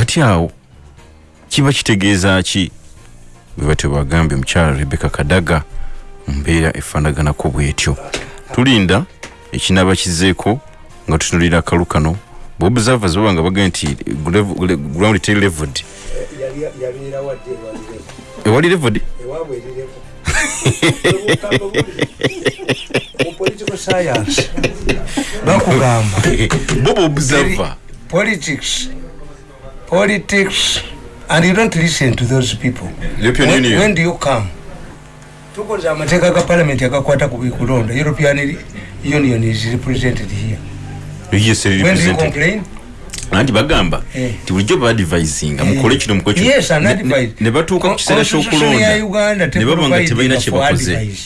kati awo kiba kitegeeza ki? Bwe batyo bagambye omukyala rebeka kadaga mbeera efaanaganako bwetyo. Tulinda ekinaaba kizeeko nga tutunulira akalu kano. Bobservers baba nga bagambye nti ground teri leveled. Ewali leveled? Bakugamba. Boba observer politics politics and you don't listen to those people. European when, Union. when do you come? Tukoze amateeka ga parliament agakwata ku bikulonda european union is represented here. Yes when do you complain? Anti bagamba Eh. nti bulijjo baadvisinga mukole kino mukole yes Ne- batuuka ku kiseera ky'okulonda. ne baba nga tebalina kye bakoze.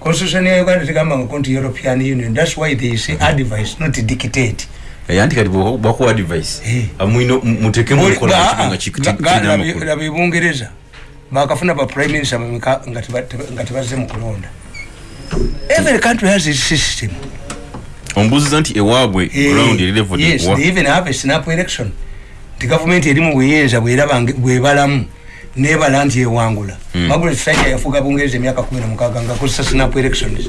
constitution ya uganda tegamba konti european union. That's why they say advice not dictate. Eh, anti kati bwakuwa advice. Eh. amwino muteekemu Oli- mukola ba- kiba nga ga- ki- ga- kirina labi- amakulu labi bungereza. Bakafuna ba prime minister bameka nga teba- teba- nga tebazze mu kulonda. Every country has its system. Ombuuziza nti ewaabwe Eh, ground eri yes they even have a snap election. Ti gavumenti erimu buyinza bweraba nge- bwebalamu nebala nti ewangula. Margaret thatcher yafuga bungereza emyaka kumi na mukaaga nga akozesa snap elections.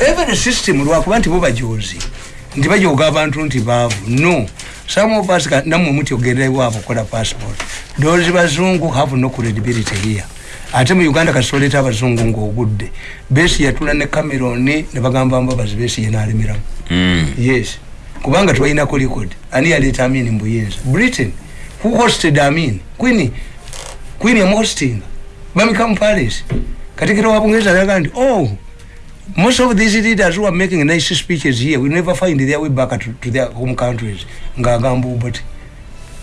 Every system lwakuba nti bo bajozi nti bajoga abantu nti baavu. No. Some of us ogenda iwaabo okukola passport. Those bazungu have no credibility here. Ate mu uganda kasoleta abazungu ngaogudde besi yatula ne cameron ne bagamba mbabazi besi yenalemeramu Mm. yes. Kubanga twalinako record. Ani yaleeta amin mbuyinza britain. Who hosted amin? Queen queen yamuhostinga bamikamu palace. Katikiro wa bungereza alaga nti oh most of these leaders who are making nice speeches here will never find their way back to, to their home countries. Ngaagamba obote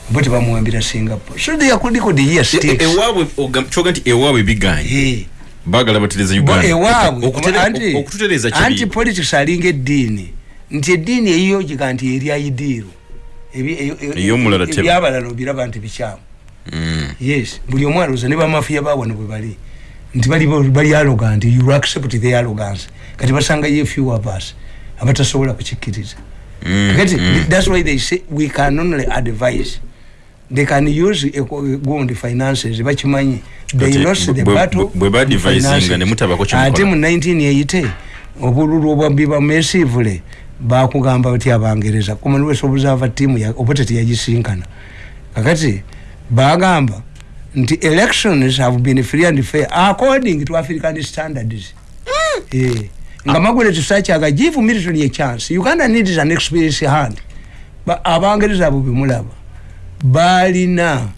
bote bamuwambira singapore. So they are record here E- e- stakes ewaabwe ogam- kyoga nti ewaabwe biganye Eh. baagala batereze Bo uganda. ewaabwe Okutere- anti- okututereeza anti politics alinga eddiini. Nti eddiini eyiyogiga nti erya idiiro Ebi- e- e- Ey'omulala teba. ebyabalala obiraba nti bikyamu. Mm. yes buli omu alowooza ne bamafiya bawano bwe bali nti bali arrogant you accept the arrogance kati basangayo few of us abatasobola kukikkiriza Mm, kati mm. that's why they say we can only advise they can use eco- gundi finances bakimanyi they lost the bwe- battle bwe- bwe baadvisinga finances. ne mutabako kye ate mukola. mu 1980 obululu obwabbiba mesivule bakugamba bati abangereza commonwealth observer team ya- oba teteyagisinkana kakati bagamba nti elections have been free and fair. According to african standards. Eh, nga margaret thatcher give milton a chance. Uganda needs an experience hand. Ba- abangereza abo bemulaba balina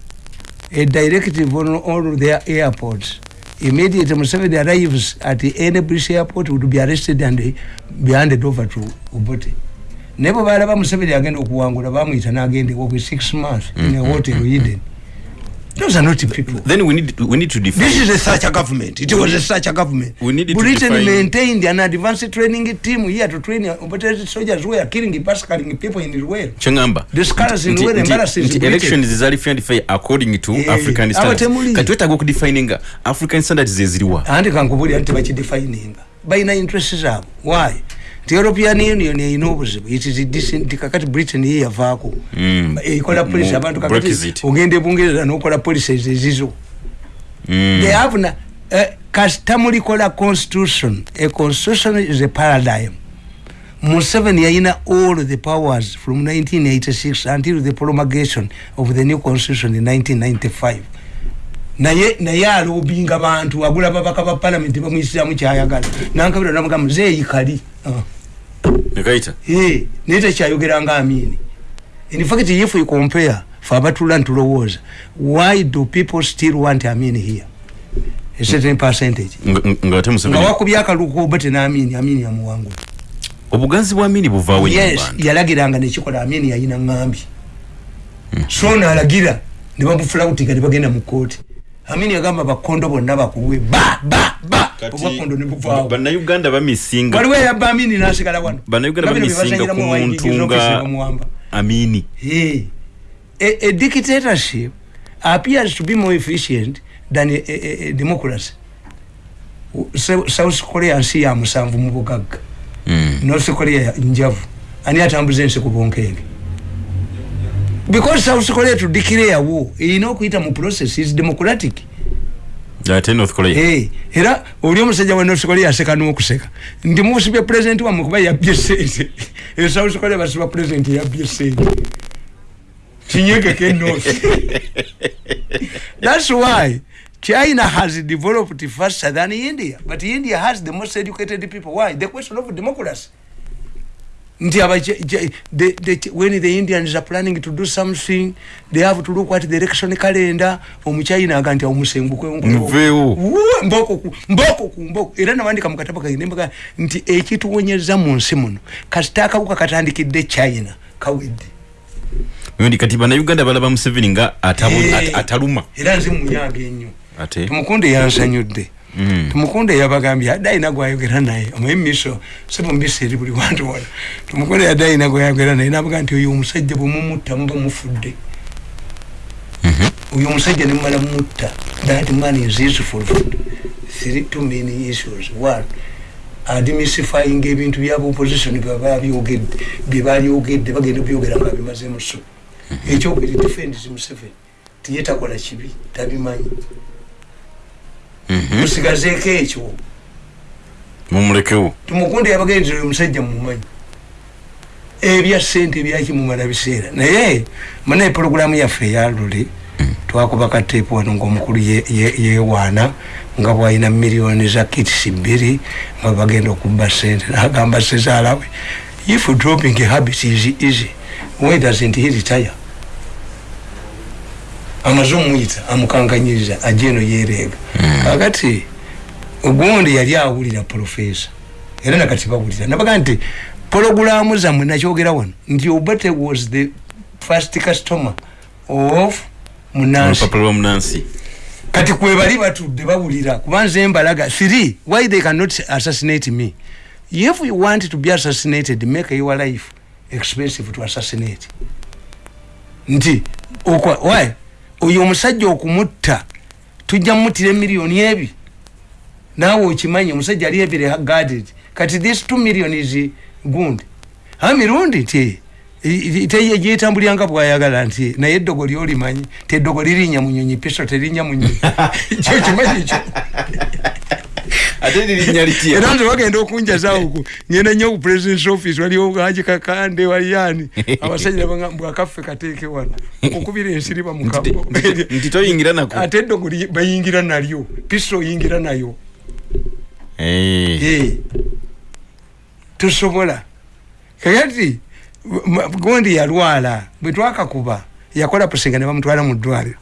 a directive on all their airports. Immediately museveni arrives at any british airport would be arrested and be handed over to obote. Naye bwe balaba museveni agenda okuwangula bamwyita n'agenda ewokwe six months in a hotel eden those are not people then we need, we need to define This is a such a government. It was a such a government. We need to Britain define- maintained an advanced training team here to train, but the soldiers were killing, massacring people in the world. kyeŋŋamba The scholars in embarrassed in nti Britain. elections zaali fair and fair according to Eh, african standards abatemuli. kati wetaaga okudefininga african standards zeziriwa andi kankubulira nti bakidefininga balina interest zaabwe why nti european union erina obuzibu kakati britain ye yavaako Mm. ekola policy Mu abantu kakati ogenda ebungereza nokola policies ezizo. Mm. they have na uh, kasita mulikola constitution. A constitution is a paradigm. Museveni yayina all the powers from 1986 until the promulgation of the new constitution in 1995 naye naye alobinga bantu agula babaka ba palamenti bamwisiramu kyayagala. Nankabira namugamba zeeyikali uh. Nekayita Eh, naye tekyayogeranga amini. In fact if we compare fe abatula ntulowooza why do people still want amini here? A certain percentage. Nga nga ate nga museveni wakubya akaluko oba tenaamini amini yamuwangula obuganzi bwa mini buvaawo nnyo mu yes bantu yalagiranga nekikola amini yayina ŋŋambi. So naalagira ne bamufulawutinga ne bagenda mu kooti amini yagamba bakondo bonna bakuwe. Ba ba ba! Obwakondo ne buvaawo. bannayuganda bamisinga. Waliwo eyabba amini nasigala wano. Bannayuganda bino bye bamisinga ku muntu nga amini. Yeah. A, a dictatorship appears to be more efficient than a, a, a democracy. So- South Korea nsi ya musanvu mu bugagga. Mm. North Korea ya njavu. Ani atambuza ensi ku bunkeege because south korea to declare war erina okuyita mu process is democratic. Ate north korea. Hey era oli omusajja wa north korea aseka n'okuseka nti musibye president wamwe kuba yabbye sente e south korea basiba president yabbye sente kinyegeke north. That's why china has developed faster than india but india has the most educated people. Why? The question of democracy nti aba the, the, when the indians are planning to do something they have to look at the election calendar. Omuchina aga nti omusenguke Muveewo. mboko mboko mboko era nawandika mu katabo kange nembaga nti ekituwonyeza mu nsi muno kasita akawuka katandikidde china kawedde. Ndi kati bannayuganda balaba museveni nga ataluma. Era nze munyaga ennyo. Tumukunde yansanyudde. Tumukunde yabagambye adde ayina gwayogera naye. Omanyi miso sibu mbisi eri buli wantu wona tumukunde yadde ayina gwayogera naye nabaga nti oyo omusajja bwemumutta muba mufudde. Oyo omusajja nemumala mutta that man is useful for three too many issues. One admissifying ebintu byaba opposition byaba byogedde byebalyogedde bagenda byogera nga bimazemu so. Ekyokubiri defends museveni. Tiyetakola kibi tabimanyi. Musigazeeko ekyo. Mumulekewo tumukunde yabagendera oyo omusajja mumumanyi ebya sente byakimumala biseera. Naye manaye pologulamu yaffe eyalule twakuba kateepu wano ngaomukulu ye- ye- yewaana nga bwalina miliyoni za kitisi bbiri nga bagenda okubba sente nagamba sezaalawe if dropping habit is easy why doesn't he retire amaze omuyita amukankanyiriza ajeno yereega kakati ogundi yali awulira profesa era nakati bawulira. Nabaga nti pologulamu zammwe nakyogera wano? Nti obate was the first customer of munansi. Olupapula lwa munansi. Kati kwebali batudde bawulira kubanze mbalaga three why they cannot assassinate me? If you want to be assassinated make your life expensive to assassinate. Nti okwa why oyo omusajja okumutta tujja mumutira emiliyoni ebi. Naawe okimanyi omusajja ali ebire guarded kati this two million is gundi a mirundi nti gyetambulya nga bwayagala nti naye eddogo lyolimanyi ti eddogo lirinya munyonyi piso terinya munyonyi. Kyo kimanyi kyo ate lirinya litya era nze bagenda okunjazaawoku ngenda nnyo ku president's office waliwo gaji kakande waliyani abasajja bwakaffe kateeke wano okukubira ensiri bamukambo Nti- nti toyingira nako. Ate eddogo bayingira nalyo. Piso oyingira nayo. Eh. Eh, tosobola. Kakati gondi yalwala bwe twakakuba yakola pusinga ne bamutwala mu ddwaliro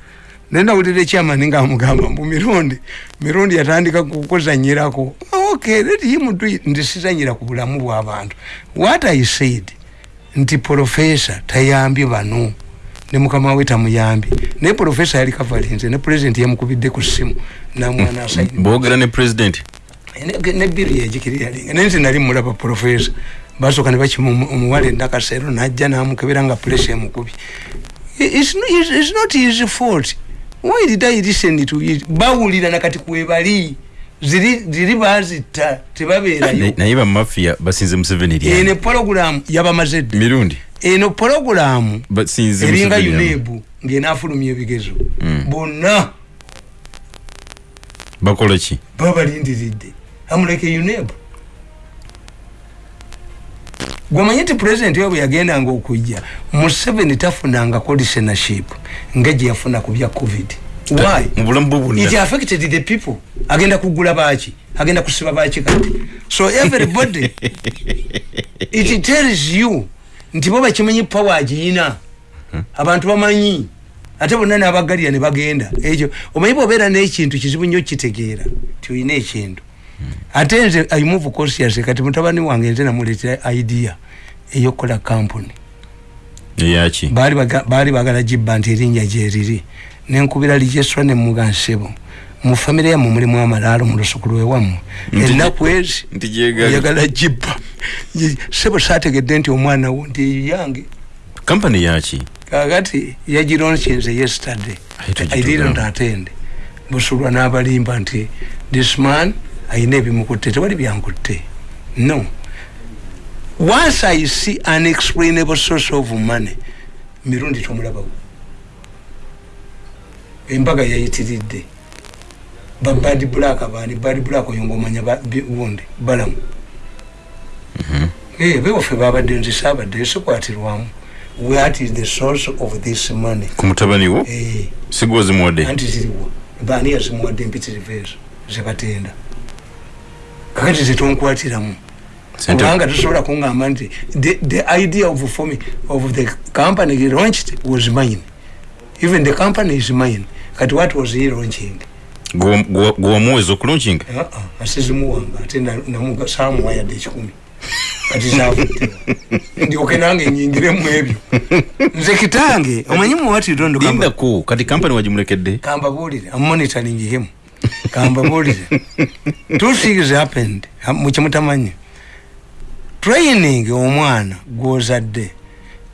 naye nawulira ekyamani nga amugamba mbu mirundi mirundi yatandika kukuzanyirako okay let him do it. Nti sizanyira ku bulamu bw'abantu what i said nti profesa tayambye bano ne mukama we tamuyambye naye profesa yali kavalinze ne president yamukubidde ku ssimu namwana asaini boogera ne president? Ne- ne biri yegikiriralinga naye nti nali mulaba profesa basooka ne bakimu omuwala endakaseero najja namukebera nga pulesa emukubi. I- it's no- it's- it's not his fault why did i listen to it bawulira nakati kwebali ziri ziri bazitta tebabeerayo. Na- naye bamafiya basinze museveni eno lyani pologulamu yabamaze dda mirundi. Eno pologulamu basinze eringa Museveni lyani. unebu ng'enaafulumya ebigezo. Mm. bonna. Bakola ki babalindiridde amuleke unebu gwemanyi nti pulezidenti we bwe yagendanga okujja museveni tafunangako listenership nga gye yafuna ku bya covid. Why? it affected the people. Agenda kugula baki agenda kusiba baki kati. So everybody it tells you nti bo bakimanyi power agiyina abantu bamanyi. Ate bonna nabagalira ne bagenda. Ekyo omanyi bwobeera n'ekintu kizibu nnyo kitegeera ti olina ekintu ate nze i move conscious kati mutabani wange nze namuleetera idea eyokukola kampuni. Eyaki baali baga- baali bagala gibba nti erinnya gyeriri nenkubira lijeswa nemuga nsebo. Mu famire yammwe mulimu amalaalo mu lusukulu ewammwe Nti- ennaku ezi oyagala gibba. Sebo saategedde nti omwana wo nti eyo yange. Kampani yaki kakati yagironkinze yesterday i didn't attend. Busulwa n'abalimba nti this man ayina ebimukutte tewali byankutte. No. Once i see unexplainable source of money mirundi tomulabawo. Embaga yayitiridde. Babad black bani bad black oyo ngaomanya wundi balamu. Eh, bewaffe babadde nze saabadde sikwatirwamu what is the source of this money? Ku mutabani wo? Eh, sigwa zimuwadde anti ziriwa baani yazimuwadde empitirivu ezo zebatenda kakati zetonkwatiramu Sente- kubanga tosobola kuŋŋamba nti the, the idea of forming of the company launched was mine. Even the company is mine kati what was he launching? Wamuweza okulunkinga uh-uh, asizimuwanga ate na- samuwa yadde ekikumi kati zavuddewa ndyoke nange nyingiremu ebyo. Nze kitange omanyi muwatirondo kati kampani wagimulekedde kambabuulire am monitoring him kambabuulire two things happened. Ha- mukimutamanyi training omwana gwozadde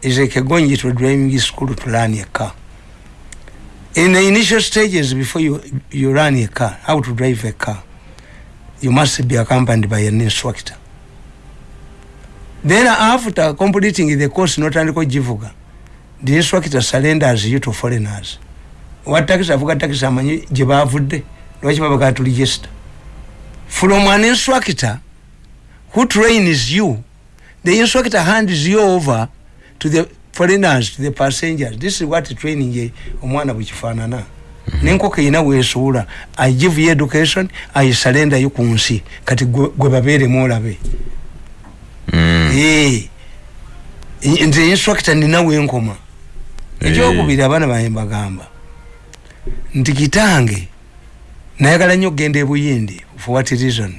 is like going to driving school to learn a car. In the initial stages before you, you run a car how to drive a car you must be accompanied by an instructor. Then after completing the course notandika ogivuga the instructor surrenders you to foreigners. Wa takisi avuga takisi amanyi gye bavudde lwaki babagaa tu register from an instructor who trains you? The instructor hands you over to the foreigners to the passengers. This is what training ye omwana bwekifaanana nenkoko erina weesuula i give you education i surrender you ku nsi kati gwe gwe babeeremu olabe Mm. Eh, nze instructor ninawe enkoma ekyokubiri abaana bange mbagamba nti kitange nayagala nnyo okgenda ebuyindi for what reason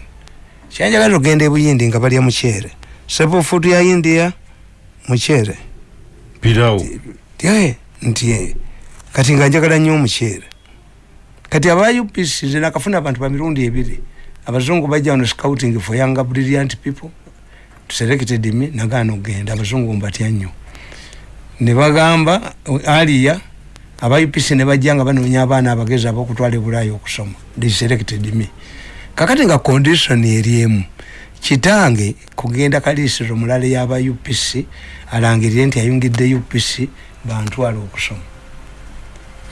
kyanjagala okgenda ebuyindi nga balya muceere sepo food ya india muceere pirawo nti kati nga njagala nnyo omuceere kati aba upc nze nakafuna abantu bamirundi ebiri. Abazungu bajja wano scouting for younger brilliant people. Selected me nagaana okgenda. Abazungu mbatya nnyo. Ne bagamba aliya aba upc ne bajja nga banoonya abaana abagezi abokutwala ebulaaya okusoma. They selected me. Kakati nga condition eriemu kitange kugenda kaliisiro mulala yaba upc alangirire nti ayungidde upc bantwala okusoma.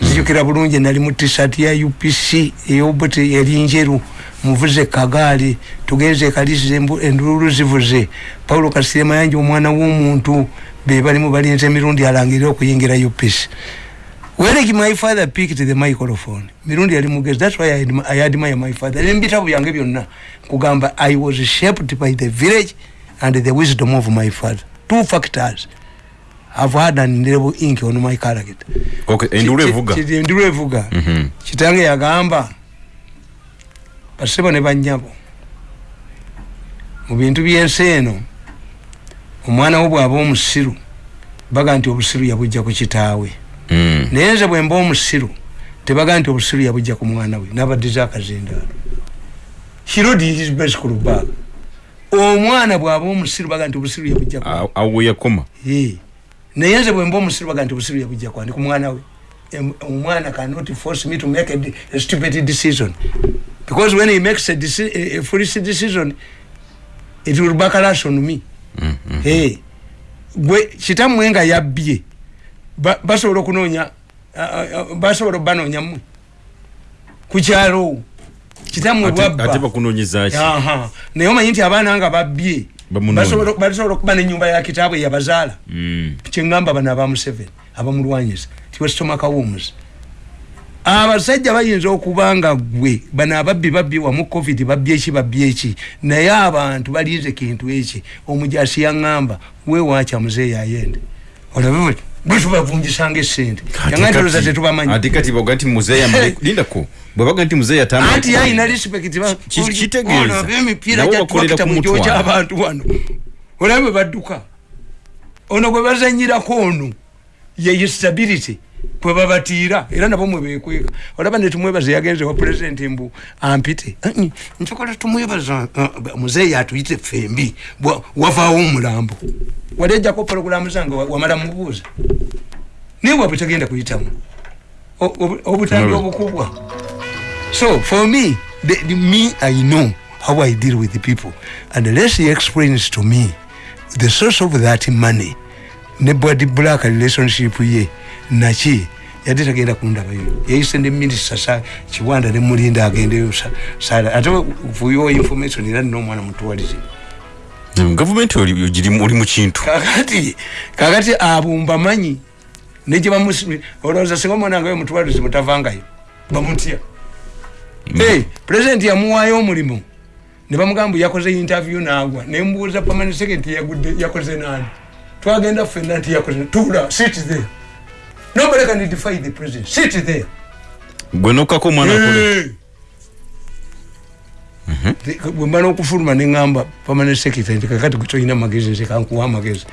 Nzijukira bulungi nali mu tisat ya upc eyobuti eri njeru muvuze kagaali tugenze ekaliisizo embu- endululu zivuze paulo kasire mayanja omwana w'omuntu be balimu balinza emirundi alangirire okuyingira upc when my father picked the microphone? Mirundi yali mugezi that's why I admi- I admire my father. Nembitabo byange byonna. Kugamba i was shaped by the village and the wisdom of my father. Two factors. Have had an indelible ink on my character. Okay evuga. ki- ki- endulu evuga. Mhm. kitange yagamba basebo ne banyabo. Mu bintu byensi eno omwana wo bw'aba omusiru baga nti obusiru yabujja ku kitaawe. Mm. Naye nze bwe mba omusiru tebaga nti obusiru yabujja ku mwana we nabaddiza akazindaalo hirodisbeskulubag omwana bw'aba omusiru baga nti obusiru yabujja ku Awo- awo yakoma. Ye. naye nze bwemba omusiru baga nti obusiru yabujja kwandi ku mwana we? Omwana cannot force me to make a, a stupid decision. Because when he makes a, deci- a, a foolish decision it will backlash on me. Mm, mm. hey. gwe kitammwe nga yabbye basobola okunoonya basobola obanoonya mmwe ku kyalo kitammwe Ate- ate bwabba bakunoonyeza ki? Aha. naye omanyi nti abaana nga babbye basobola okuba nenyumba ya kitaabwe yabazaala Mm. kyeŋŋamba bano aba museveni abamulwanyisa tiwesitomakawomuzi abasajja bayinza okuba nga gwe bano ababbi babbi wamu covid babbi eki babbi eki. Naye abantu balinze kintu eki. Omujasi yaŋŋamba weewakya muzeeyi ayende. Olabe bwe bwe tubavunjisanga esente. Kati- ntoloza tetubamanyi kati baga nti muzeeyi amale lindako bwe baga nti atambula anti yayina respect Ki- kitegeeza. emipiira Nabo bakolera gyatwakita ku mu kyo mutwalo. ky'abantu wano. Olabe bwe badduka. Ono gwe bazanyirako ono ye stability kwe babatiira era nabo mwe bekweka olaba netumwebaza yagenze wa pulezidenti mbu ampite. "Anyi, nsokola tumwebaza uh, muzeeyi atuyite fembi wavaawo omulambo. Wali ejjako pologulamu zange wa- wamala mubuuza. Naye bwabwe tegenda kuyitamu. Obutambi obukubwa. So for me, the, the, me, I know how I deal with the people. And unless he explains to me the source of that money, ne bwadi black relationship ye naki yadde tagenda kundabayo yayise ne minisita sa kiwanda ne mulinda agendeyo sa- sala ate vuyo information era nina omwana mutuwalize gavumenti oli ogirimu- oli mu kintu kakati kakati abumba manyi negye bamusi olowooza singa omwana ngayo mutwalize mutavangayo bamutya hey, president yamuwaayo omulimu ne bamugamba yakoze interview naagwa nembuuza permanent secretary yagudde yakoze nani twagenda ffenna nti yakoze tula sit there. Nobody can defy the president sit there. Gwe nokkako omwana bwemba n'okufuluma neŋŋamba permanent secretary nti kakati gwe tolina magezi nze kankuwa amagezi.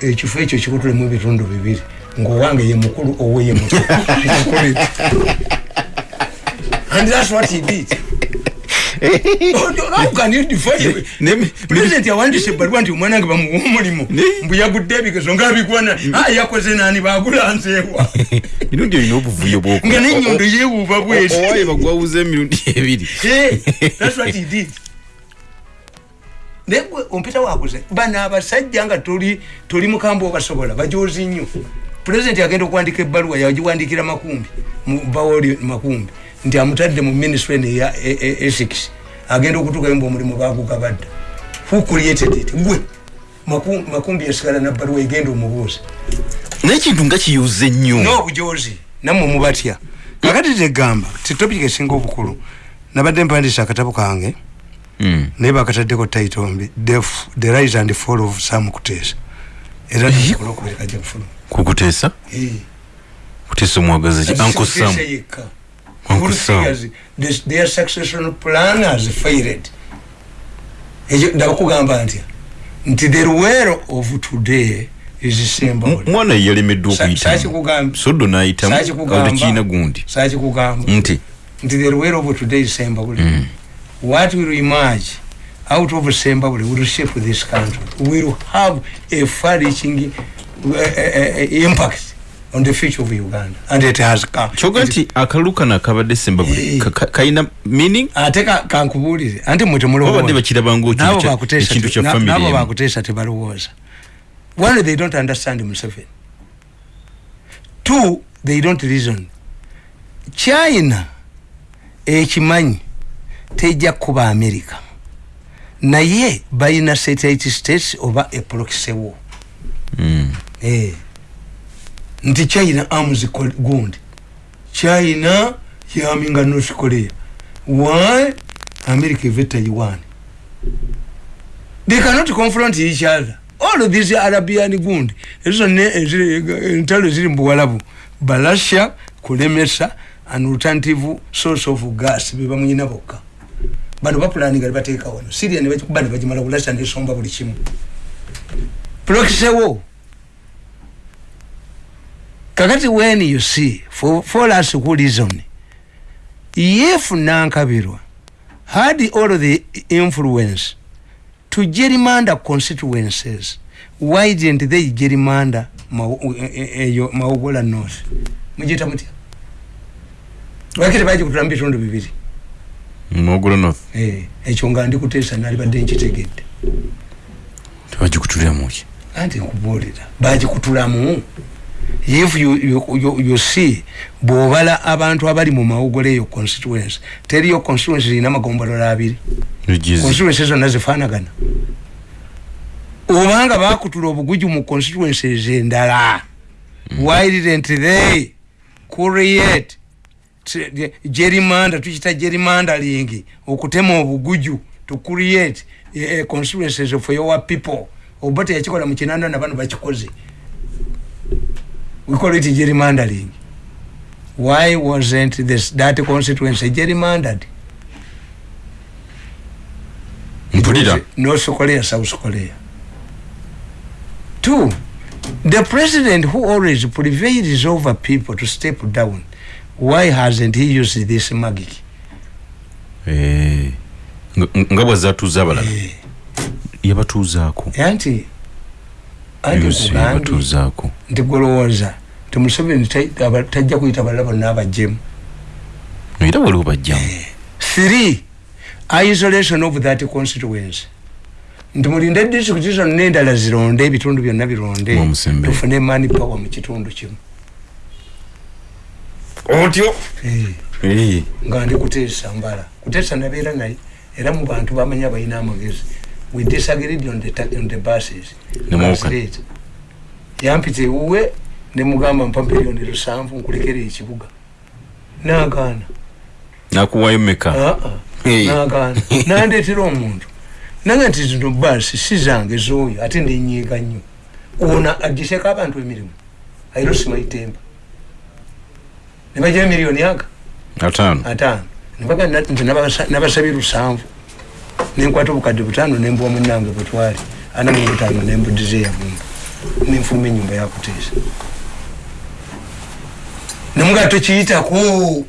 Ekifo ekyo kikutulemu ebitundu bibiri. Ngaowange ye mukulu owe ye Nkukolere. and that's what he did How can you defy it? Ne- president yawandise ebbaluwa nti omwana wange bamuwa omulimu. Mbu yagudde ebigezo ngaabigwana "Ah, yakoze nani? Bagula nzeewa emirundi olina obuvuyo nga nenyondo yeewuuba bweti owaye bagwawuza emirundi ebiri. Hey, that's what he did. naye gwe ompita wakuze bano abasajja nga toli toli mukamba obasobola bajozi nnyo. Pulezidenti agenda okuwandika ebbaluwa yagiwandikira makumbi mu bawoli makumbi nti amutadde mu ministry eno eya e- e- esix agenda okutuukayo mbu omulimu bagugabadda who created it? Gwe. Maku- makumbi yasigala nabbaluwa egenda omubuuza. Naye ekintu nga kiyuze nnyo. N'obujozi nammwe mubatya. Kakati tegamba titopika esinga obukulu nabadde mpandiisa akatabo kange Mm. naye bakataddeko title mbi the, rise and fall of sam kuteesa. Era kukuteesa? Kuteesa omwagaza ki uncle sam Uncle Sam. their succession plan has failed ekyo ndabakugamba ntya nti the ruwero of today is symbol mwana ye yalemeddwa okuyitamu sakikugamba soddo n'ayitamu Sakikugamba. awo tekiina gundi. Sakikugamba nti nti the ruwero of today is symbol what will emerge out of sembabule will shape this country will have a far reaching uh, uh, uh, impact on the future of uganda. And it has come kyoga nti akalulu kano akabadde sembabule Eh. ka- ka- kalina meaning? Ate ka- kankubuulire. Anti mwe babadde temulowooza bakirabanga nabo ekintu bakuteesa ekintu kya na- family nabo emu. bakuteesa tebalowooza one they don't understand museveni. Two they don't reason. China ekimanyi tejja kuba america. Naye balina satellite states oba eproxewo Mm. Eh. Nti china arms gundi. China yaminga north korea why? America eve taiwan they cannot confront each other. All of these arabian gundi. Ezo ne entalo ziri mubuwalabu balasha kulemesa an alternative source of gas bebamuyina bokka bano bapulaninga nebateeka wano. Siria nebakikuba nebagimala kulasha nesomba buli kimu. Proxisewo kakati when you see for, for us who reason if nankabirwa had all the influence to gerrymander constituencies. Why didn't they gerrymander Mau- e- e- eyo north? Mugiyita mutya lwaki tebagikutulamu bitundu bibiri. Mogolo north? Eh, ekyo nga ndikuteesa nalibadde nkitegedde tebagikutuliramu ki anti nkubuulira bagikutulamu if you, you, you, you see bwobala abantu abali mu mawugole eyo constituency teriyo constituency zirina amagombolola abiri. Constituency zonna zifaanagana. Obanga bakutula obuguju mu constituencies endala why didn't they create gerrymander tukita gerrymandering okutema obuguju to create eh, eh, constituencies for your people? Oba teyakikola mu kinanda na bano bakikoze we call it gerrymandering why wasn't this that constituency gerrymandered mpulira. North korea south korea two the president who always prevails over people to step down why hasn't he used this magic? Eh, nga- nga bwazatuuza abalala yabatuuzaako anti yabatuuzaako nti golowooza ti museveni tajja kuyita balala bonna abajjemu. Era waliwo bajjamu. Three isolation of that constituency. Nti mulinde disitulikiti zino nendala zironde ebitundu byonna bironde Mwamusembe. tufune mani power mu kitundu kimu. Otyo? Eh, Eh, nga ndi kuteesa mbala. Kuteesa nabeera naye era mu bantu bamanya balina amagezi we disagreed on the, on the buses. Ne rate. yampita ewuwe nemugamba mpa miliyoni lusanvu nkulekera ekibuga. Nagaana nakuwayo meka Ah, ah. Nagaana nandetera omuntu. Nange nti zino baasi si zange zooyo ate nenyiiga nnyo. Ono agiseko abantu emirimu. Airosima itemba nebagira miliyoni aga ataano. Ataano. Nebaga nabasabye lusanvu nenkwata obukadde butaano nembuwa munange bwetwali ana mu butaano nembudiza eyavumba nenfuluma enyumba yakuteesa nemuga tokiyitako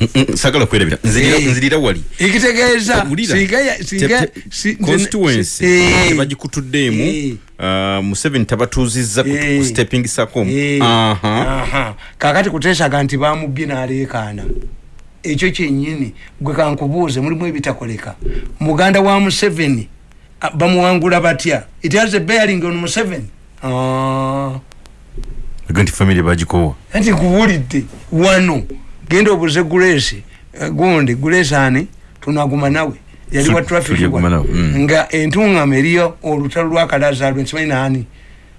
Mm, mm, sagala kwerabira nzirira Eh. wali ekitegeeza constituency Eh. tebagikutuddeemu Eh. uh, museveni tabatuuzizza kustepping sako. Aha. Aha. kakati kuteesaga nti bamubye naleekaana ekyo kyenyini gwe kankubuuze mulimu ebitakoleka. Muganda wa museveni bamuwangula batya? It has a bearing on museveni. Ah. Nti family bagikowa. Anti nkubulidde wano genda obuze gulesi gundi gulesi ani? Tunaguma nawe. Yali wa traffic mm. nga entungama eriyo olutalo lwa kalazalwe nsimanyi nani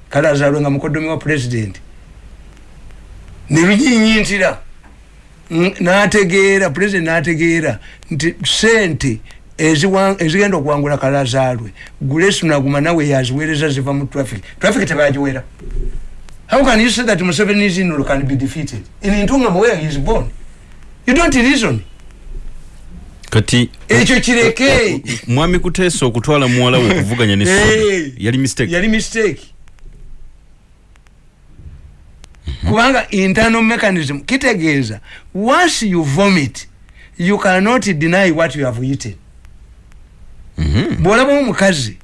kalazalwe nga mukodomi wa president. Nelunyinyintira Mm, nategeera president nategeera nti sente eziwa- ezigenda okuwangula kalazalwe gulesi naguma nawe yaziweereza ziva mu traffic traffic tebagiwera How can you say that Museveni is in can be defeated? In Intungam where he is born. You don't reason. kati Ekyo kireke. mwami kuteesa okutwala muwala we okuvuganya ne yali mistake Yali mistake. Kubanga internal mechanism kitegeeza once you vomit you cannot deny what you have eaten. Mhm. bwolaba omukazi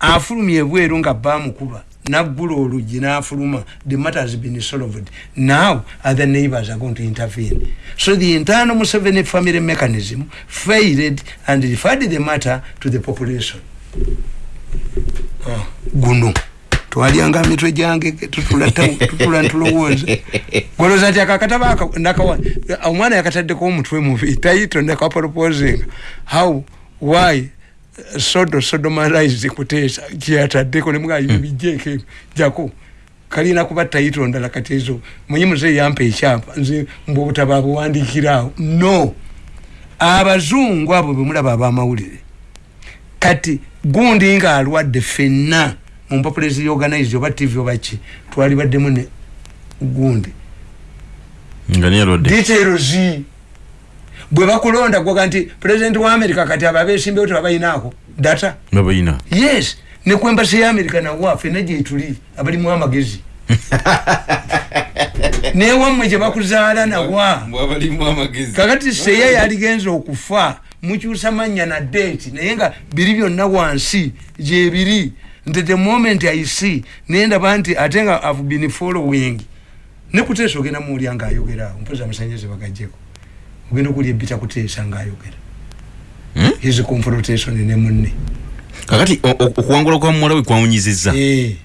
afulumya ebweru nga bamukuba naggula oluggi n'afuluma the matter has been solved now other neighbors are going to intervene so the internal museveni family mechanism failed and referred the matter to the population Ah, guno twalyanga mitwe gyange tutula ntulowooza. Gwolooza nti akakataba omwana yakataddeko omutwe mubi tayito nakaporoposinga how why uh, sodo sodomalized kuteesa kyeyataddeko nemugaibe bijjeeko ebyo jako kalina kuba tayito ndala kati ezo munyi muzeeyi yampa ekyapa nze mbwe obutaba buwandikiraawo no. Abazungu abo bemulaba abamawulire kati gundi nga alwadde fenna mumpapulezi organize oba tv oba ki twali baddemu ne gundi. Details bwe bakulonda gwoga nti president wa america kati abo abesimbewo tebabayinaako data? Babayina yes. Ne ku embasi ya america nawa fenna gyetuli abalimu amagezi. Newammwe gye bakuzaala nawa kakati seya yaligenza okufa mukyusa mannya na date naye nga biri byonna wansi gyebiri nti the moment i see naye ndaba nti ate nga have been following. Nekuteesa ogenda muwulya ngaayogeraawo mpozi amasanyalaze bagajjeko. Ogenda okulya ebita kuteesa ngaayogera Hmm? his confrontation ne munne. Kakati okuwangula kwa muwala we kwawunyizizza Eh,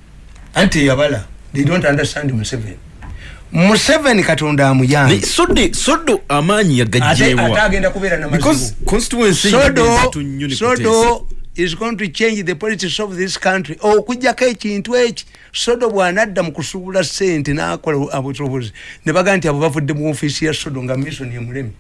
anti yabala they don't understand museveni museveni katonda soddo amaanyi ate is going to change the politics of this country. Okujjako ekintu eki? Sodo bwanadda mu kusuubula sente nakola abusobozi ne bagaa nti abo bavudde mu ofiisi ya sodo nga mission emulemi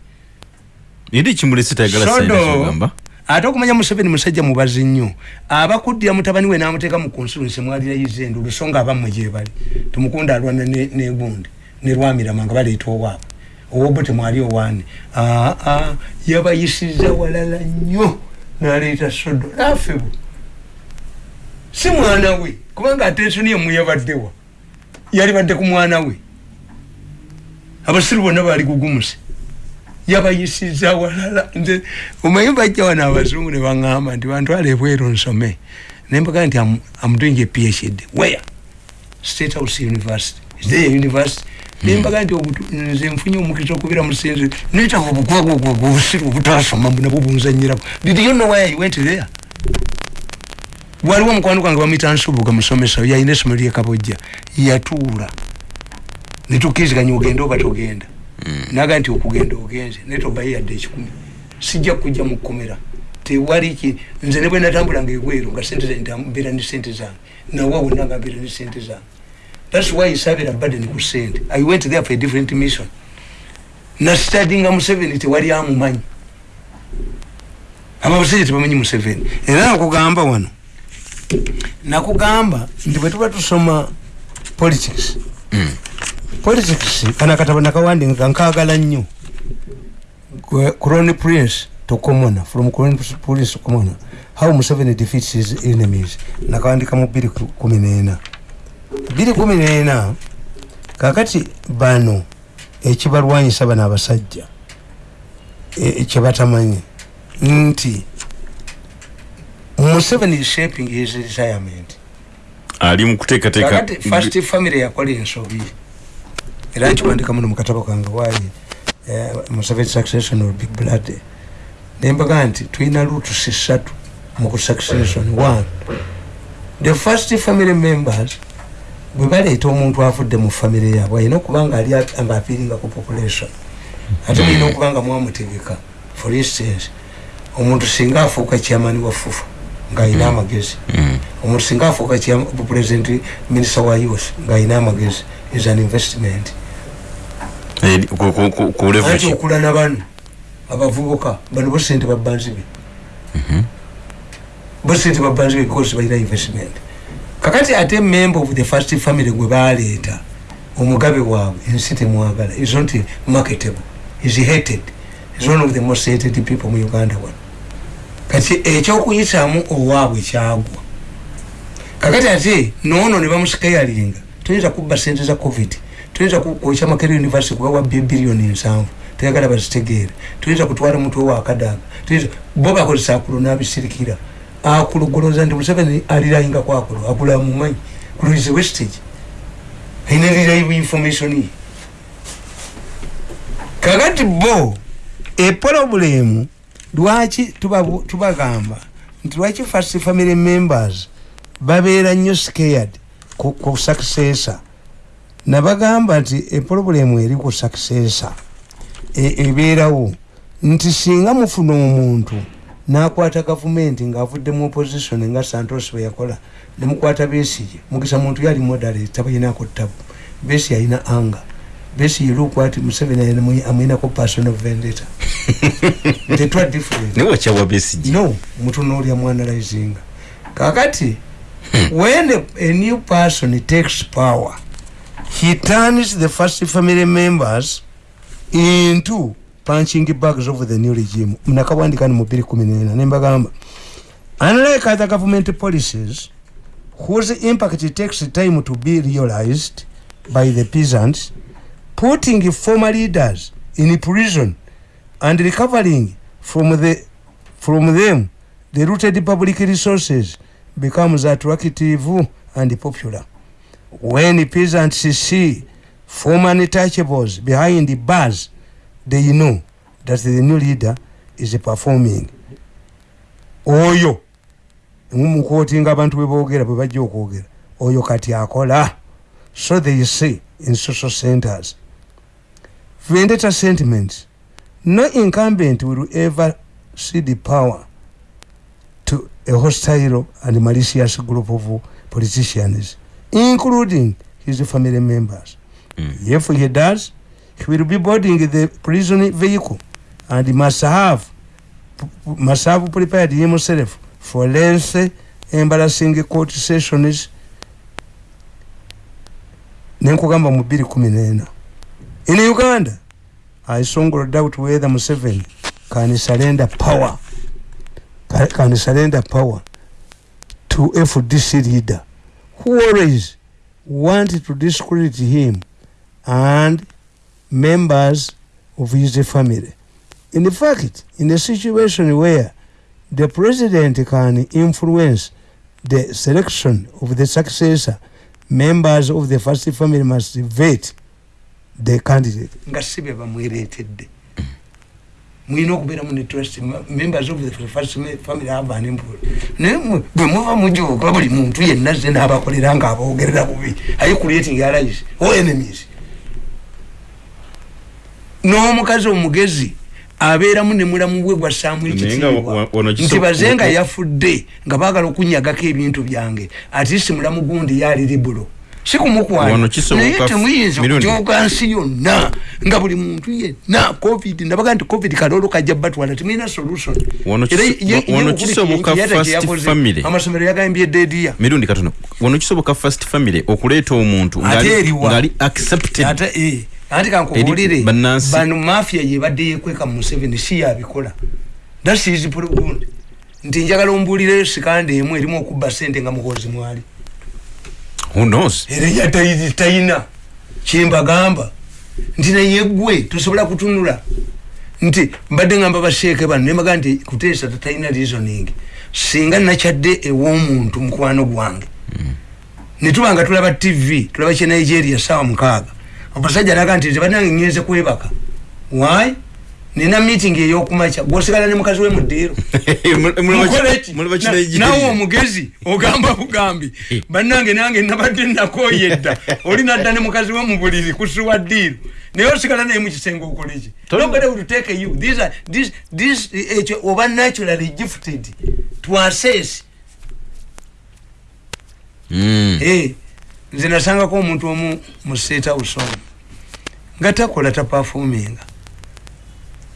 eri kimulese tayagala sodo ate okumanya museveni musajja mubazi nnyo. Abakuddira mutabani we n'amuteeka mu constituency mwalirayiza endo olusonga abammwe gyebali tumukunda alwana ne- negundi ne lwamirama nga baleeta owaabwe owobwe temwali owaani aa yabayisiza walala nnyo n'aleeta sodo naffe bwe si mwana we kubanga atensoni emu yabaddewa yali badde ku mwana we. Abasiru bonna baali gugumuse yabayisiza walala. Nze omanyi bajja wano abazungu ne baŋŋamba nti bantwala ebweru nsome. Nembaga nti am, am doing a phd where? State house university. Is there a university nembaga nti nze nfunye omukisa okubira musinzi netaga obukwagwagwaga obusiru obutasoma nabwo bunzanyirako did you know why i went there? Waliwo omukwano gwange bamwita nsubuga musomesa yalina essomero lyekabojja yatuula. Netukkiriziganya ogende oba togenda. Naga nti okugenda ogenze naye tobaye yadde ekikumi. Sijja kujja mukomera tewali ki nze ne bwe natambulanga egweru nga sente zange mbeera ne sente zange. Nawa wonna nga mbeera ne sente zange thats why isabira baden ku sente i went there for a different mission. Nastadinga museveni tewali amumanyi ababusajja tebamanyi museveni era nakugamba wano. Nakugamba nti bwe tuba tusoma politics. Politics kana akatabo nakawandinga nkagala nnyo. Crown prince to commoner from crown prince to commoner how museveni defeats his enemies. Nakawandika mu biri kumi nena biri kumi nena kakati bano ekibalwanyisa bano abasajja kyebatamanyi nti museveni is shaping his retirement. Ali mukuteekateeka first family yakola ensobi era nkiwandika muno mukatabo kange wayi museveni succession or big blood? Nembaga nti tulina lutusi ssatu mu succession one. The first family members bwe baleeta omuntu avudde mu famire yaabwe alina okuba nga apiringa ku population. Ate mulina okuba nga mwamutegeka for instance omuntu singa afuuka kyamani wa fufa ng'alina amagezi. Omuntu singa afuuka president minisita wa youth ng'alina amagezi is an investment. Anti okula na bano abavubuka bano bo sente babbanzibe bo sente babbanzibe because balina investment kakati ate member of the first family gwe baleeta omugabe waabwe ensi temwagala. Is not marketable. Is hated. Is one of the most hated people mu uganda wano. Kati ekyokuyitamu owaabwe kyagwa. Kakati ate noono ne bamusikayalinga. Tuyinza kubba sente za covid. Tuyinza kwokya makere university kubawa biliyoni nsanvu teyagala bazitegeere. Tuyinza kutwala mutwe wakadaga bo bakozesa akulo nabisirikira akulugoloza nti museveni alirayinga kwakulo akula mumanyi kulize westage aina lirayivu information ye kakati bo eprobulemu lwaki tubagamba nti lwaki first family members babeera nnyo scared ku successor? Nabagamba nti eprobulemu eri ku successor ebeerawo. Nti singa mufuna omuntu nakwata gavumenti ngaavudde mu opposition nga santos bwe yakola. Nemukwata besige mugisa muntu yali moderate tabalinako tabu besi yalina anga besi yelukwati museveni amwinako personal vendetta. Tetwa different. Newakyawa besige no mutunoolya mwanalizinga kakati when a, a new person takes power he turns the first family members into punching bags of the new regime. Mnakawandika kumi nena nembagamba unlike other government policies whose impact takes time to be realized by the peasants putting former leaders in prison and recovering from the from them the rooted public resources becomes attractive and popular. When peasants see former untouchables behind the bars they know that the new leader is performing. Oyo mumukotinga abantu bwebogera bwebajja okwogera oyo kati akola. So they say in social centers vendetta sentiments no incumbent will ever cede power to a hostile and malicious group of politicians including his family members. Mm. if he does he will be boarding the prison vehicle and must have must have prepared himself for lengthy embarrassing court sessions nenkugamba mu bbiri kumi nena. In uganda i strongly doubt whether museveni can surrender power ca- can surrender power to fdc leader who always want to discredit him and members of his family. In fact, in a situation where the president can influence the selection of the successor, members of the first family must vet the candidate. nga si bye bamwereetedde mwina okubeeramu ne trust members of the first family have an influence naye mwe- bwe muva mujuuka buli muntu yenna ze n'abakolera nga aboogerera bubi are you creating allies or enemies n'omukazi omugezi abeeramu ne mulamu bwe gwassaamu Naye nga ekitiibwa. nti baze nga yafudde nga baagala okunyagako ebintu byange ati si mulamu gundi yaali libulo si kumukwana Wano kisoboka naye temuyinza okujooga nsi yonna nga buli muntu yenna covid ndabaga nti covid kaloolo kajja batwala temulina solution. Amasomero yagambye ediya mirundi katono. Wano kisoboka first family okuleeta omuntu Ate ngali accepted. Ate eh, anti kankubuulire bano mafia yebadde yekweka mu museveni si yabikola dasizi pulogund nti njagala ombuulireyo sikandi emu erimu okubba sente nga muhoozi mwali. Era yatayizi tayina. Kyembagamba nti naye gwe tosobola kutunula. Nti mbadde ngamba basheeke bano nembaga nti kuteesa tatalina reasoning. Singa nakyadde ew'omuntu mukwano gwange. Netuba nga tulaba tv tulaba kye nigeria sawa mukaaga omusajja alaga nti nze banange ngenze kwebaka wy nina meeting eyokumakya gwosigala ne mukazi we muddiiro nawe omugezi ogamba bugambi bannange nange nabadde nakoye dda oli nadda ne mukazi we mu buliri kusuwa ddiiro naye osigala naye mukisenge okoleki nobody will take you these are this this ekyo oba naturally gifted to assess Eh, nze nasangako omuntu omu mu state house omu nga takola tapafuminga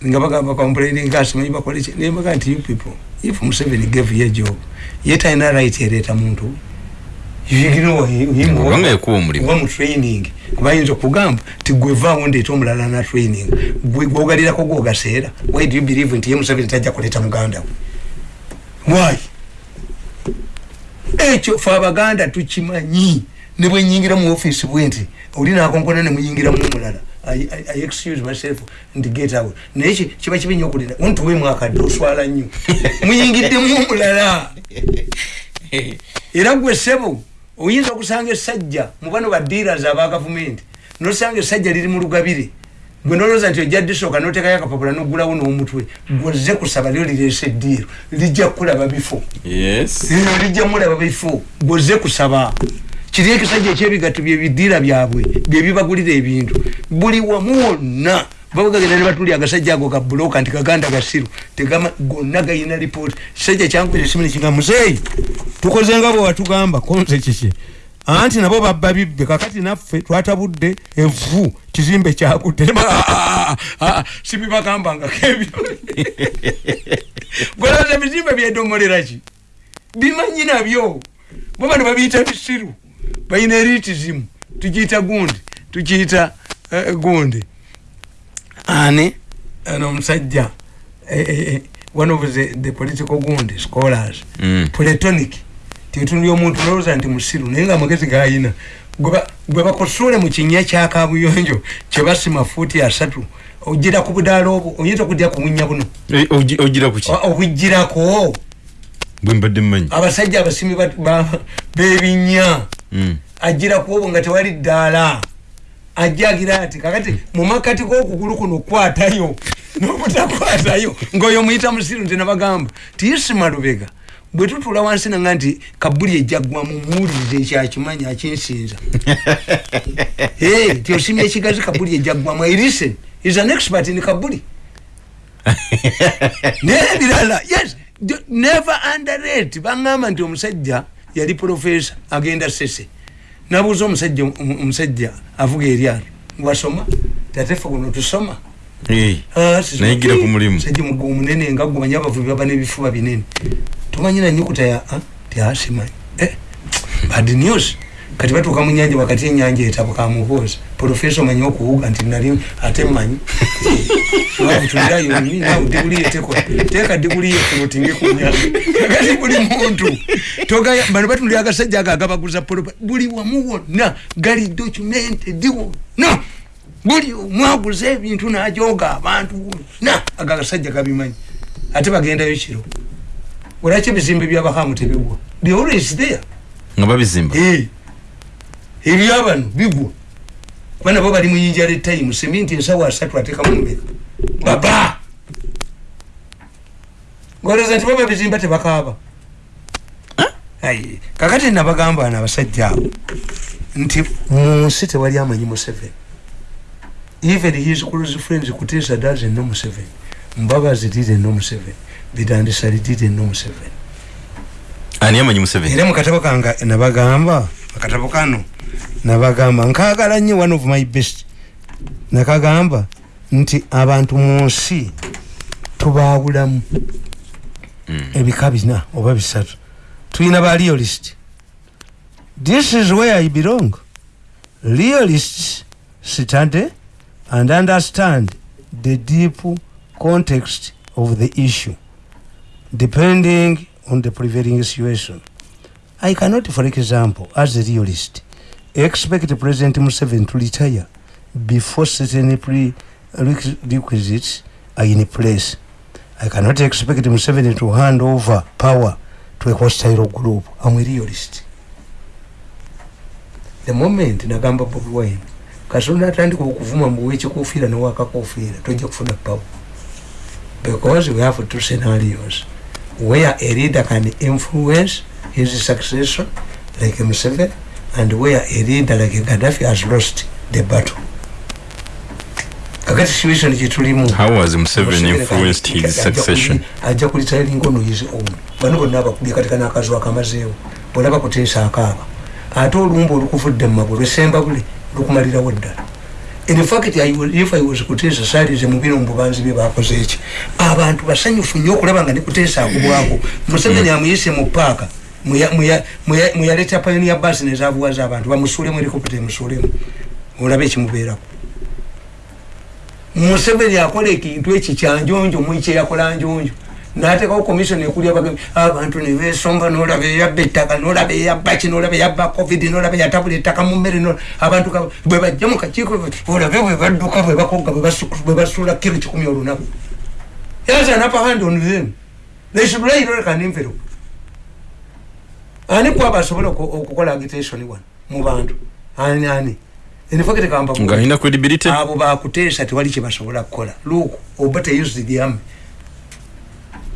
nga bagamba complaining asimanyi bakoleki nembaga nti you people if museveni gave a job ye talina right ereeta muntu. Kubanga yakuwa omulimu. mu training. Kubayinza okugamba ti gwevaawo ndeeta omulala na training. Gwogalirako gwogaseera. Why do you believe nti ye museveni tajja kuleeta muganda we? Why? Ekyo fe abaganda tukimanyi ne bwenyingira mu office bwe nti oli nakonkona nemuyingira mu mulala I, I, I excuse myself nti get out. Naye ki- kiba kibi nnyo okulira ontuwe mwakadde oswala nnyo. Muyingiddemu omulala. Era gwe sebo oyinza okusanga essajja mu bano badealers aba gavumenti nosanga essajja liri mu lugabire. Gwe nolowooza nti ojja disooka notekayo akapapula nogulawo n'omutwe gwozze kusaba lyo lireese eddiiro lijja kulaba bifo. Yes. Lino lijja mulaba bifo gwozze kusaba kiri ekisajja ekyebigatto byebidiira byabwe byebibagulira ebintu. Buli wamu wonna babagagenda ne batuli agasajja ago ga buloka nti kaganda gasiru tegama gonna gayina lipooti kisajja kyankwera esimu nekiga muzeeyi tukoze nga bwe watugamba konze kiki? Anti nabo babba bibbe kakati naffe twatabudde evu kizimbe kyakutte sibibagambangako ebyo gweraza bizimbe byedomoleraki bimanyi nabyo. Bwe bano babiyita bisiru balina eritizimu tukiyita gundi tukiyita eh, gundi. Ani? Ano omusajja eh, eh, eh, one of the, the political gundi scholars. Mm. platonic. Tetunuli omuntu nolowooza nti musiru naye nga amagezi gayina. Gwe bakosole mu kinya kyakabuyonjo kyebasima fuuti asatu ogira ku budaala obwo oyinza okudya ku bunya buno? Eh, bwe mbadde mmanyi. Abasajja abasimi ba- ba- b'ebinnya Mm. agira ku obwo nga tewali ddaala. Ajja agira ati kakati mu makati g'okugulu kuno kwatayo n'obutakwatayo. Ng'oyo muyita musiru nti nabagamba tiyisima lubega. Bwe tutula wansi nanga nti kabuli ejjaggwamu muwulirize ekyakimanyi akinsinza. Ti osimye ekigazi kabuli ejjaggwamu i listen is an expert in kabuli nebirala yes never underrate baŋŋamba nti omusajja yali profesa agenda sese nabuuza omusajja omu- omusajja avuga eryato. Wasoma tatefe guno tusoma? Ah, nayigira ku mulimu. Musajja mugo omunene nga gwe manyi abavubi baba n'ebifuba binene. Tomanyi nanyukuta ya ah, ti asimanyi eh, bad news. Kati batuuka mu nyanja wakati enyanja etabuka muhoozi profesa omanyi okuwuga nti nali ate mmanyi wabutulirayo nawe diguli yeteko teeka diguli yekunotinge ku nyanja kakati buli muntu. Bano batundira agasajja ago agabaguza polopa buli wamu wonna gali documented wonna buli omwaguza ebintu najoga abantu wonna ago agasajja gabimanyi ate bagendayo kiro olwaki ebizimbe byabahamu tebigwa they always there. Nga babizimba ebyabano bigwa kuba nabo bali muyinja letime seminti ensawo asatu atekamu mbeka baba! Olowooza nti baba bizimba tebakaaba. Ayi, kakati nabagamba bano abasajja abo nti mu nsi tewali amanyi museveni. Even his close friends kutesa doesn't know museveni. Mbabazi didn't know museveni. Bidandisali didn't know museveni. Ani amanyi museveni? Era mukatabo kanga nabagamba akatabo kano nabagamba nkagala nnyo one of my best. Nakagamba nti abantu mu nsi tubaawulamu ebika bina oba bisatu. Tulina ba realist. This is where i belong. Realists study and understand the deep context of the issue depending on the prevailing situation. I cannot for example as a realist expect president museveni to retire before certain prerequisites are in place. I cannot expect museveni to hand over power to a hostile group. I'm a realist. The moment nagamba bobi wine kasonda atandika okuvuma mbuwa ekikofiira newakakofiira tojja kufuna power. Because we have two scenarios. Where a leader can influence his successor like Museveni and where a leader like Gaddafi has lost the battle. Kakati situation gyetulimu how was museveni influenced his succession? kuli- ajja kulitailinga ono his own. Bano bonna abakubye katika n'akazu akamazeewo. Bolaba kuteesa akaaba. Ate olumba olukuvudde mu magulu lwesemba bule lukumalirawo ddala. In fact I was- if i was kuteesa saalize mu bino mu bubanzi bye bakoze eki abantu basanyufu nnyo okulaba nga ne kuteesa akubwako. Museveni amuyise mu paaka muya- muya- muya- muyaleta pioneer bus nezavuwaza abantu bamusuulemu helicopter emusuulemu olabe ekimubeerako museveni akola ekintu eki kyanjonjo mwikye yakola njonjo. Natekawo komisioni ekulya abantu nebesomba nolaba eyabba ettaka nolaba eyabba ki nolaba eyabba covid nolaba yatabula ettaka mu mmere abantu bwe bajja mu kakiiko olabe bwe badduka bwe bakoga bwe basu- bwe basuula kiro kikumi olunaku. Yaza napahand on them. They should lay like an envelope ani kwaba asobola oku- okukola agitation wano mu bantu. Ani ani? Enifakete kamba nga alina credibility? Abo bakuteesa tewali kyebasobola kukola. Luuku oba lyame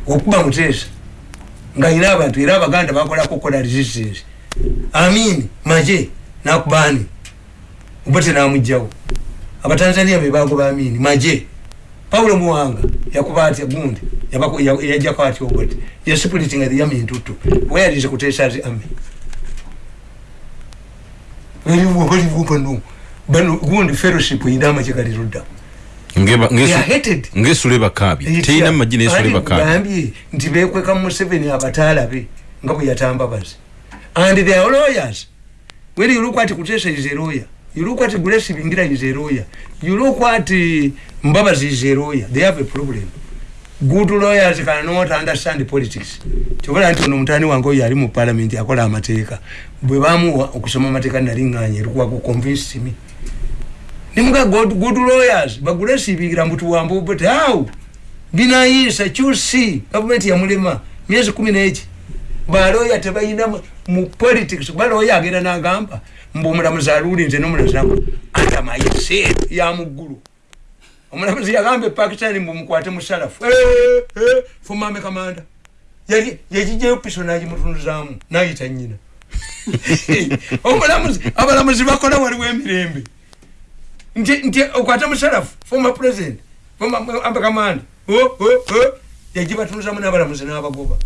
okuba muteesa nga ina abantu era abaganda bakolako okukola resistance. Amin maje nakubani? Oba tenamugjawo abatanzania bebagoba amini maje paulo muwanga yakuba atya gundi Yabako- ya- yajjako atya oboti yasipuritinga the army ntutu. Weyalize kuteesa zi army eriwo baliwo bano bano gundi fellowship ina amagye galirudda Ngeba- They ngesu- are hated. ngesula ebakaabi teyina magi nesula Ani ebakaabi gambye nti bekweka museveni abataalabe nga bwe yatambabazi and they are lawyers. When you look at kutesa is a lawyer. You look at grace bingira is a lawyer. You look at uh, mbabazi is a lawyer they have a problem. Good lawyers cannot understand politics. Kyobola nti ono mutani wange oyo ali mu parliament akola amateeka. Bwe bamuwa okusoma amateeka naliŋŋanya erikuwa kuconvince me. Nimuga good, good lawyers bagule sibingira mutuwambo but how? Binayisa kyusi gavumenti yamulema myezi kumi neki. Baloya tebalina mu- politics baloya agenda nagamba mbu omulamuzi aluulinze nomulamuzi nagamba atamayise ya muggulu omulamuzi yagamba epakistani mbu mukwate musalafu. Fumame kamanda. Yali yagijayo piso nagimutunuzaamu nayita nyina omulamuzi abalamuzi bakola waliwo emirembe. Nti okwata musalafu former president former ambakamanda yagibatunuzamu n'abalamuzi n'abagoba.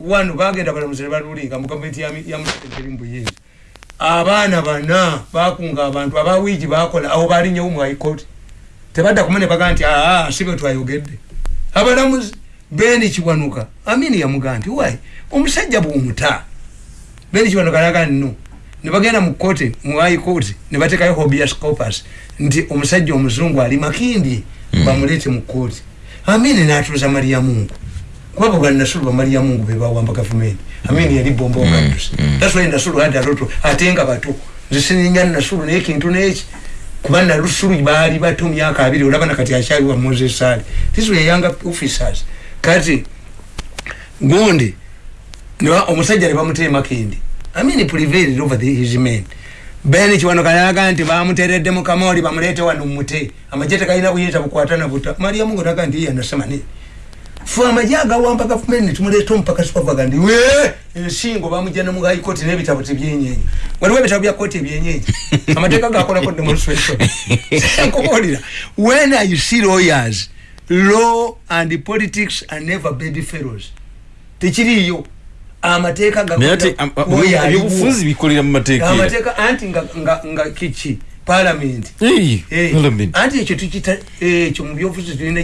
Wano bagenda abalamuzi ne balulinga mu gavumenti yamusekenteri mbuyinza abaana bana bakunga abantu abawiigi bakola awo balinyewo mu haikooti tebadda kumu ne bagaa nti aa si bwe twayogedde. Abalamuzi beni kiwanuka amini yamugaa nti wai omusajja bwumuta beni kiwanuka naga nno ne bagenda mu kooti mu haikooti ne batekayo hobias corpus nti omusajja omuzungu ali makindye bamuleete mu kooti amini n'atuuza mariyamungu kuba bwe banasulu ba mariyamungu be bawamba gavumenti. Amini yali bomba okadusi that's why nasulu had a lot of- ate nga bato. Nze sininya nasulu naye kintu neki kuba nalusulu baali bato myaka abiri olaba nakati akyali wa moses ali these were young officers. Kati gundi niba omusajja ne bamuteema kendi amini prevailed over the, his men. Ben kiwano kanaga nti bamuteredde mu kamoli bamuleete wano mute. Amagye tegalina buyinza bukwata na buta. Mariamu ngo naga nti iye anasema nini fe amagye agawamba gavumenti netumuleta omupaka supavagandi we ensingo bamujja ne mu high court n'ebitabo tebyenyenyi waliwo ebitabo bya kooti ebyenyenyi amateeka gakolako demonstration nkubuulira when i see lawyers law and politics are never bed fellows tekiriiyo amateeka naye ate am- am- Oyo aliwo. ebyobufuzi bikolera mu mateeka era. amateeka anti nga, nga, nga kiki parliament Hey, Eh, Parliament. anti ekyo tukita ekyo mu byobufuzi tulina